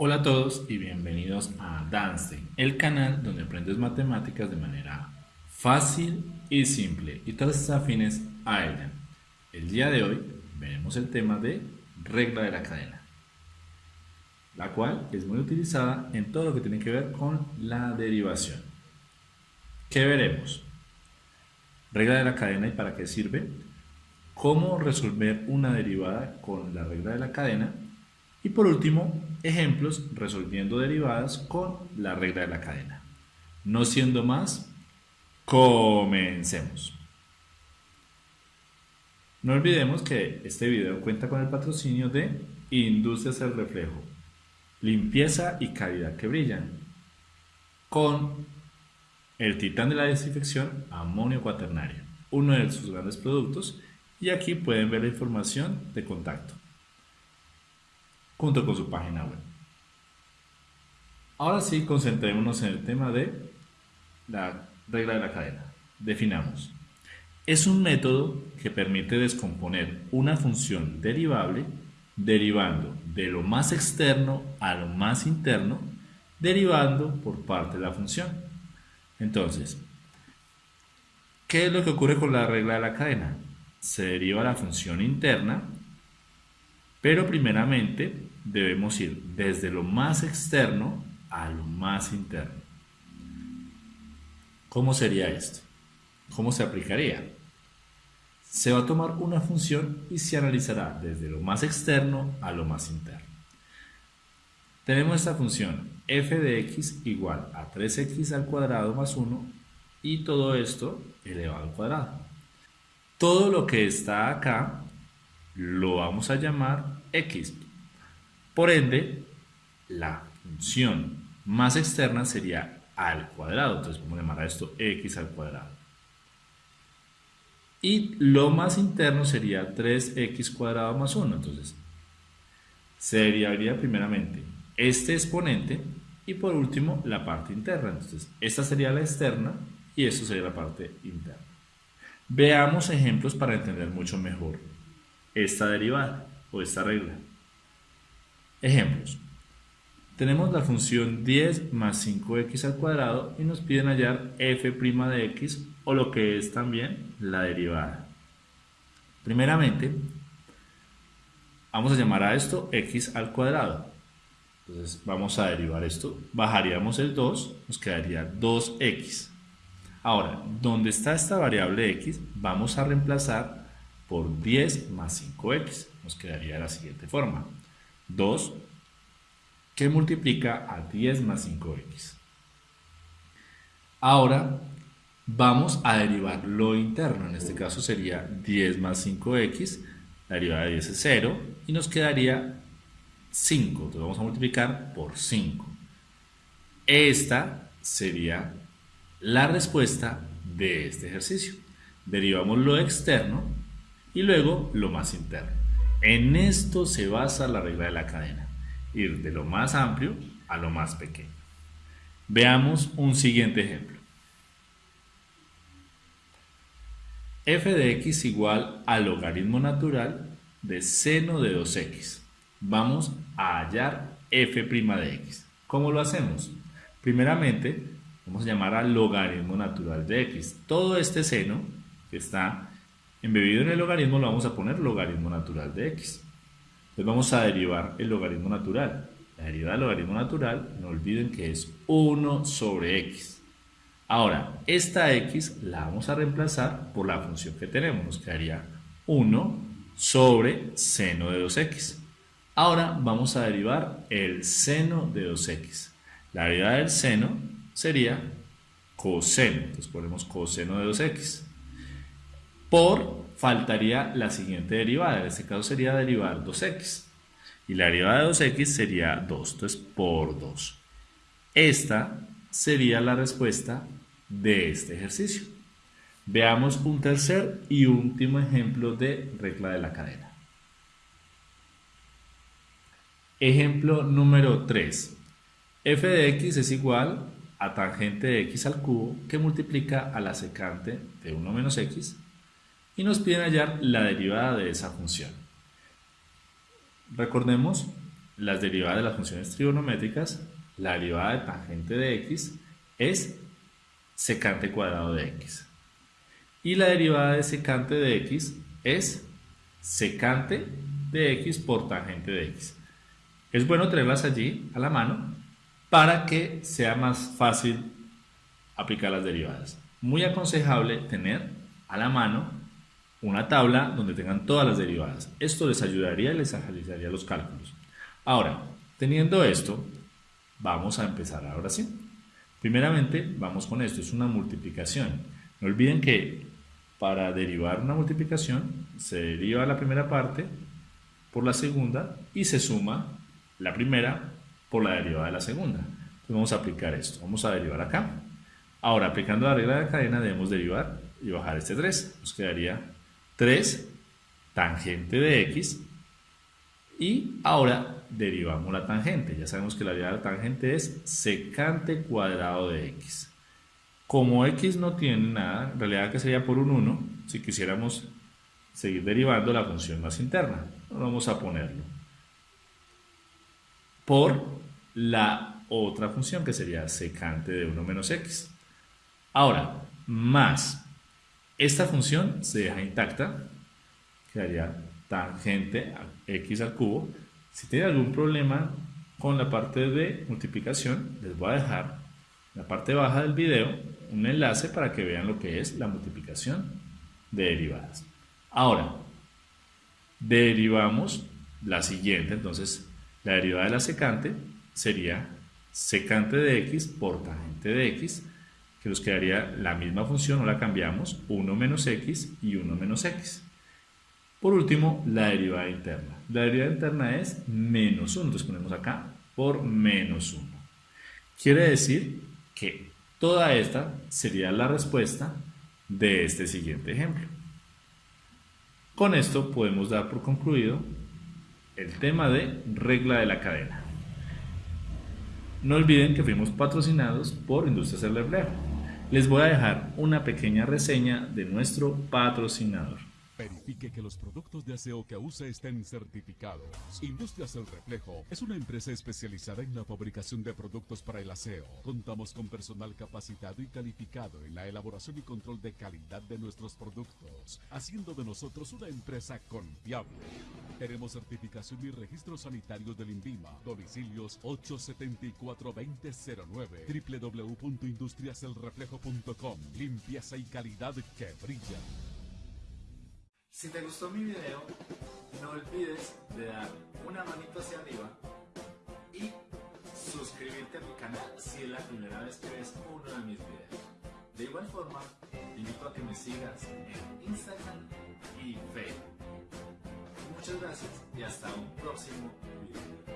Hola a todos y bienvenidos a Danstein, el canal donde aprendes matemáticas de manera fácil y simple y todas afines a ella. El día de hoy veremos el tema de regla de la cadena, la cual es muy utilizada en todo lo que tiene que ver con la derivación. ¿Qué veremos? Regla de la cadena y para qué sirve, cómo resolver una derivada con la regla de la cadena y por último, ejemplos resolviendo derivadas con la regla de la cadena. No siendo más, comencemos. No olvidemos que este video cuenta con el patrocinio de Industrias El Reflejo, limpieza y calidad que brillan, con el titán de la desinfección amonio cuaternario, uno de sus grandes productos, y aquí pueden ver la información de contacto junto con su página web. Ahora sí, concentrémonos en el tema de la regla de la cadena. Definamos. Es un método que permite descomponer una función derivable derivando de lo más externo a lo más interno, derivando por parte de la función. Entonces, ¿qué es lo que ocurre con la regla de la cadena? Se deriva la función interna pero primeramente debemos ir desde lo más externo a lo más interno. ¿Cómo sería esto? ¿Cómo se aplicaría? Se va a tomar una función y se analizará desde lo más externo a lo más interno. Tenemos esta función f de x igual a 3x al cuadrado más 1 y todo esto elevado al cuadrado. Todo lo que está acá lo vamos a llamar x. Por ende, la función más externa sería al cuadrado. Entonces vamos a llamar a esto x al cuadrado. Y lo más interno sería 3x cuadrado más 1. Entonces, se derivaría primeramente este exponente y por último la parte interna. Entonces, esta sería la externa y esto sería la parte interna. Veamos ejemplos para entender mucho mejor esta derivada o esta regla. Ejemplos. Tenemos la función 10 más 5x al cuadrado y nos piden hallar f' de x o lo que es también la derivada. Primeramente, vamos a llamar a esto x al cuadrado. Entonces vamos a derivar esto, bajaríamos el 2, nos quedaría 2x. Ahora, donde está esta variable x, vamos a reemplazar por 10 más 5x. Nos quedaría de la siguiente forma. 2 que multiplica a 10 más 5x. Ahora vamos a derivar lo interno. En este caso sería 10 más 5x. La derivada de 10 es 0 y nos quedaría 5. Entonces vamos a multiplicar por 5. Esta sería la respuesta de este ejercicio. Derivamos lo externo y luego lo más interno. En esto se basa la regla de la cadena, ir de lo más amplio a lo más pequeño. Veamos un siguiente ejemplo. f de x igual al logaritmo natural de seno de 2x. Vamos a hallar f' de x. ¿Cómo lo hacemos? Primeramente, vamos a llamar al logaritmo natural de x. Todo este seno que está Embebido en el logaritmo lo vamos a poner logaritmo natural de x. Entonces vamos a derivar el logaritmo natural. La derivada del logaritmo natural, no olviden que es 1 sobre x. Ahora, esta x la vamos a reemplazar por la función que tenemos. Nos quedaría 1 sobre seno de 2x. Ahora vamos a derivar el seno de 2x. La derivada del seno sería coseno. Entonces ponemos coseno de 2x por faltaría la siguiente derivada, en este caso sería derivar 2x. Y la derivada de 2x sería 2, entonces por 2. Esta sería la respuesta de este ejercicio. Veamos un tercer y último ejemplo de regla de la cadena. Ejemplo número 3. f de x es igual a tangente de x al cubo que multiplica a la secante de 1 menos x y nos piden hallar la derivada de esa función. Recordemos las derivadas de las funciones trigonométricas, la derivada de tangente de x es secante cuadrado de x. Y la derivada de secante de x es secante de x por tangente de x. Es bueno tenerlas allí a la mano para que sea más fácil aplicar las derivadas. Muy aconsejable tener a la mano una tabla donde tengan todas las derivadas. Esto les ayudaría y les agilizaría los cálculos. Ahora, teniendo esto, vamos a empezar ahora sí. Primeramente, vamos con esto, es una multiplicación. No olviden que para derivar una multiplicación se deriva la primera parte por la segunda y se suma la primera por la derivada de la segunda. Entonces vamos a aplicar esto, vamos a derivar acá. Ahora, aplicando la regla de cadena debemos derivar y bajar este 3. Nos quedaría 3 tangente de x y ahora derivamos la tangente. Ya sabemos que la derivada de la tangente es secante cuadrado de x. Como x no tiene nada, en realidad que sería por un 1, si quisiéramos seguir derivando la función más interna. Vamos a ponerlo. Por la otra función que sería secante de 1 menos x. Ahora, más esta función se deja intacta, quedaría tangente a x al cubo. Si tiene algún problema con la parte de multiplicación, les voy a dejar en la parte baja del video un enlace para que vean lo que es la multiplicación de derivadas. Ahora, derivamos la siguiente, entonces la derivada de la secante sería secante de x por tangente de x, que nos quedaría la misma función, no la cambiamos, 1 menos x y 1 menos x. Por último, la derivada interna. La derivada interna es menos 1, entonces ponemos acá por menos 1. Quiere decir que toda esta sería la respuesta de este siguiente ejemplo. Con esto podemos dar por concluido el tema de regla de la cadena. No olviden que fuimos patrocinados por Industrias del. Les voy a dejar una pequeña reseña de nuestro patrocinador. Verifique que los productos de aseo que usa estén certificados. Industrias El Reflejo es una empresa especializada en la fabricación de productos para el aseo. Contamos con personal capacitado y calificado en la elaboración y control de calidad de nuestros productos, haciendo de nosotros una empresa confiable. Tenemos certificación y registros sanitarios del INVIMA. Domicilios 874-2009. www.industriaselreflejo.com. Limpieza y calidad que brilla. Si te gustó mi video, no olvides de dar una manito hacia arriba y suscribirte a mi canal si es la primera vez que ves uno de mis videos. De igual forma, te invito a que me sigas en Instagram y Facebook. Muchas gracias y hasta un próximo video.